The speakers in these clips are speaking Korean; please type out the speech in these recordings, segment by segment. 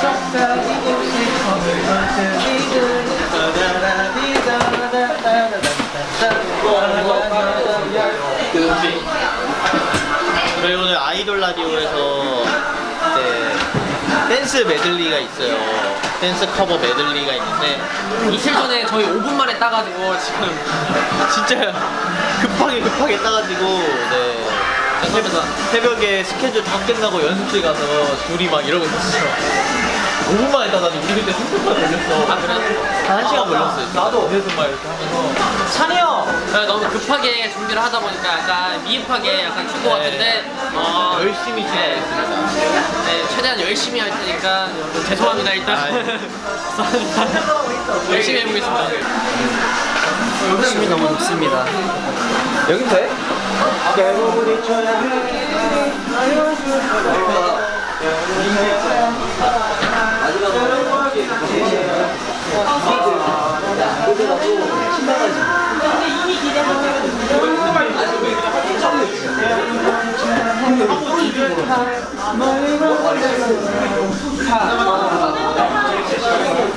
속삭이고 싶어 저희 오늘 아이돌 라디오에서 이제 댄스 메들리가 있어요. 댄스 커버 메들리가 있는데 이틀 전에 저희 5분 만에 따가지고 지금 진짜 급하게 급하게 따가지고 네. 새벽에 스케줄 다 끝나고 연습실 가서 둘이 막 이러고 있었어요. 5분 만에 따가지고 우리 그때 30분 걸렸어. 아, 그래? 한 1시간 걸렸어요. 나도 어디서 막 이렇게 하면서. 찬이 형! 제가 너무 급하게 준비를 하다 보니까 약간 미흡하게 약간 춘것 같은데? 어, 열심히 진행했습니다. 네, 최대한 열심히 할 테니까 여러분 죄송합니다 일단 죄송합니다 열심히 해보겠습니다 춤이 너무 좋습니다. 여긴 돼?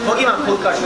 거기만 거기까지